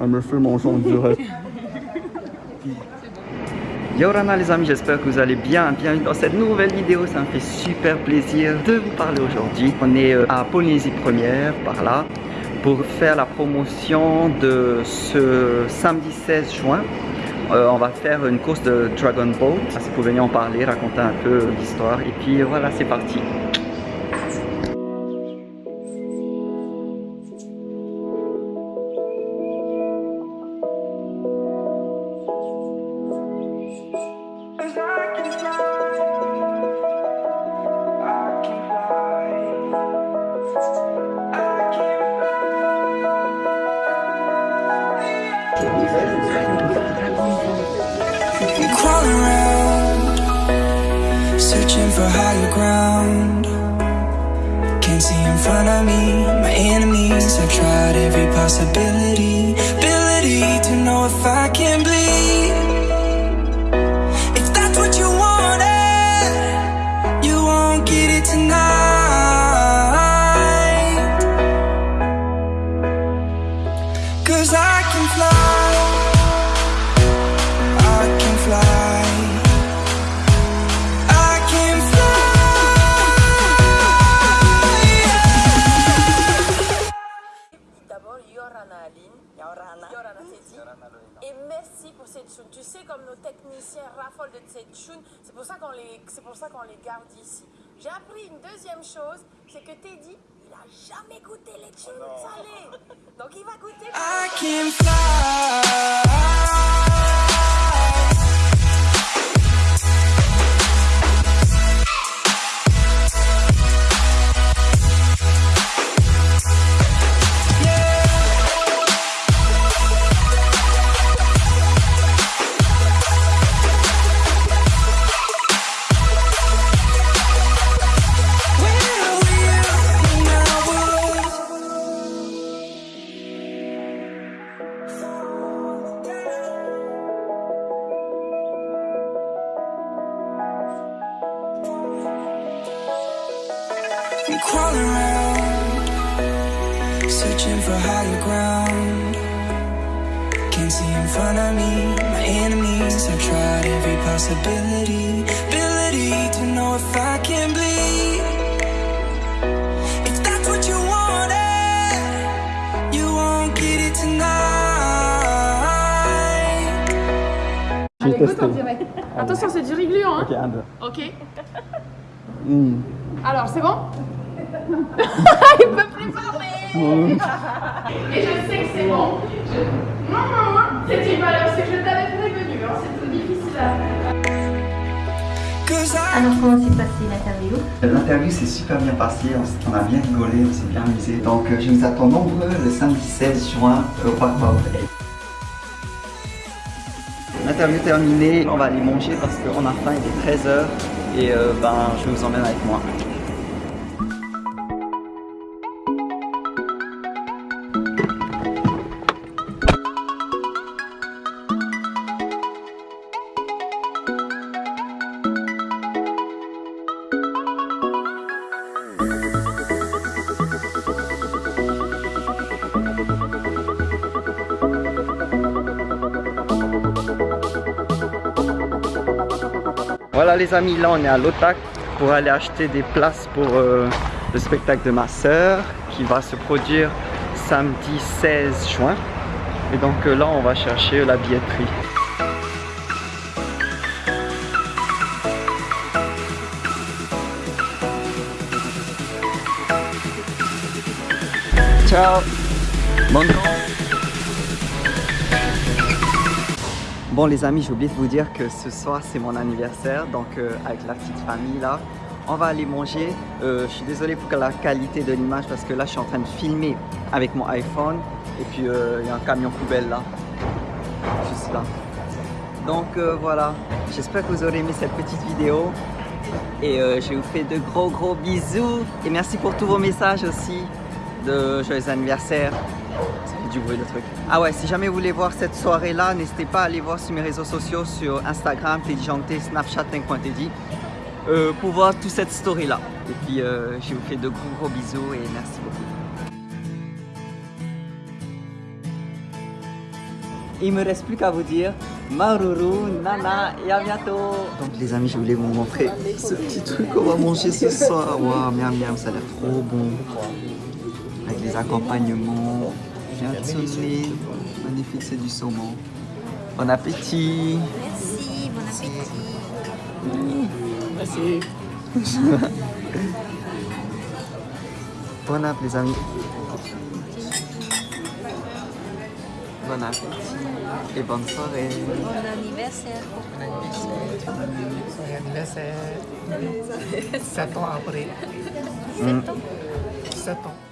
Elle me fait mon son direct. Yorana les amis, j'espère que vous allez bien. Bienvenue dans cette nouvelle vidéo, ça me fait super plaisir de vous parler aujourd'hui. On est euh, à Polynésie Première, par là, pour faire la promotion de ce samedi 16 juin. Euh, on va faire une course de Dragon Boat. Si vous venir en parler, raconter un peu l'histoire. Et puis voilà, c'est parti. See in front of me, my enemies. I've tried every possibility, ability to know if I can bleed. Yorana. Yorana Teddy. Et merci pour cette tune. Tu sais, comme nos techniciens raffolent de cette tune, c'est pour ça qu'on les, c'est pour ça qu'on les garde ici. J'ai appris une deuxième chose, c'est que Teddy, il a jamais goûté les tunes salées. Donc il va goûter. I can fly. I'm crawling around, searching for higher ground. Can't see in front of me, my enemies. I've tried every possibility, ability to know if I can bleed. If that's what you wanted, you won't get it tonight. Attention, c'est du régluant, hein Ok, un, deux. Ok. Hmm. Alors, c'est bon? Il peut plus parler Et je sais que c'est bon. Je- Non, non, non, c'est une valeur, c'est que je t'avais prévenu, hein, c'est tout difficile à Alors comment s'est passée l'interview? L'interview s'est super bien passée, on, a bien rigolé, on s'est bien amusé. Donc euh, je vous attends nombreux le samedi 16 juin au Parc. L'interview terminée, on va aller manger parce qu'on a faim, il est 13h et euh, ben, je vous emmène avec moi. Voilà les amis, là on est à l'OTAC pour aller acheter des places pour euh, le spectacle de ma sœur qui va se produire samedi 16 juin. Et donc euh, là on va chercher la billetterie. Ciao Bonne Bon les amis, j'ai oublié de vous dire que ce soir c'est mon anniversaire, donc euh, avec la petite famille là, on va aller manger. Euh, je suis désolé pour la qualité de l'image parce que là je suis en train de filmer avec mon iPhone et puis euh, il y a un camion poubelle là, juste là. Donc voilà, j'espère que vous aurez aimé cette petite vidéo et je vous fais de gros gros bisous et merci pour tous vos messages aussi de joyeux anniversaire. Du bruit le truc. Ah ouais, si jamais vous voulez voir cette soirée-là, n'hésitez pas à aller voir sur mes réseaux sociaux, sur Instagram, Tédigente, Snapchat, Teddy, euh, pour voir toute cette story-là. Et puis, euh, je vous fais de gros gros bisous et merci beaucoup. Il me reste plus qu'à vous dire Maruru, Nana et à bientôt Donc les amis, je voulais vous montrer ce petit truc qu'on va manger ce soir. Waouh, miam miam, ça a l'air trop bon. Avec les accompagnements, bien sonné. Magnifique, c'est du saumon. Bon appétit Merci, bon appétit. Bon app les amis. Bon appétit et bonne soirée. Bon anniversaire. Joyeux anniversaire. 7 ans après. Mm. 7 ans.